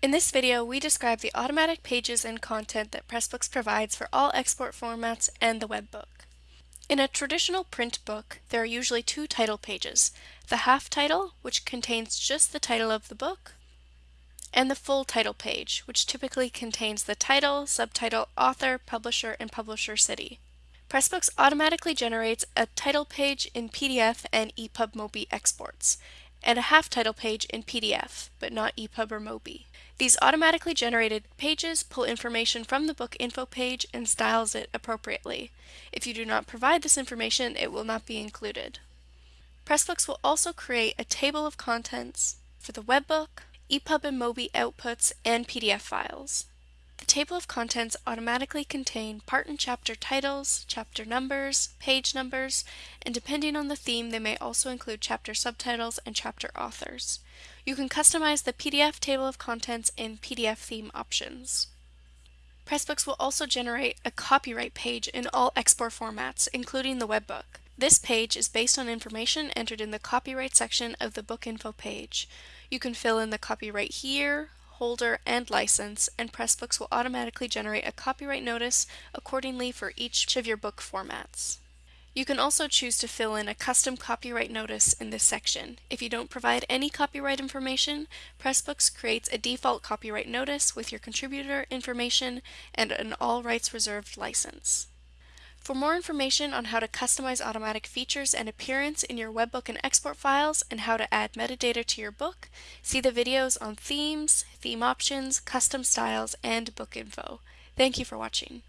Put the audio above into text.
In this video, we describe the automatic pages and content that Pressbooks provides for all export formats and the web book. In a traditional print book, there are usually two title pages, the half title, which contains just the title of the book, and the full title page, which typically contains the title, subtitle, author, publisher, and publisher city. Pressbooks automatically generates a title page in PDF and EPUB MOBI exports, and a half title page in PDF, but not EPUB or MOBI. These automatically generated pages pull information from the book info page and styles it appropriately. If you do not provide this information, it will not be included. Pressbooks will also create a table of contents for the webbook, EPUB and MOBI outputs, and PDF files. Table of contents automatically contain part and chapter titles, chapter numbers, page numbers, and depending on the theme they may also include chapter subtitles and chapter authors. You can customize the PDF table of contents in PDF theme options. Pressbooks will also generate a copyright page in all export formats, including the webbook. This page is based on information entered in the copyright section of the book info page. You can fill in the copyright year, holder, and license, and Pressbooks will automatically generate a copyright notice accordingly for each of your book formats. You can also choose to fill in a custom copyright notice in this section. If you don't provide any copyright information, Pressbooks creates a default copyright notice with your contributor information and an all rights reserved license. For more information on how to customize automatic features and appearance in your webbook and export files and how to add metadata to your book, see the videos on themes, theme options, custom styles, and book info. Thank you for watching.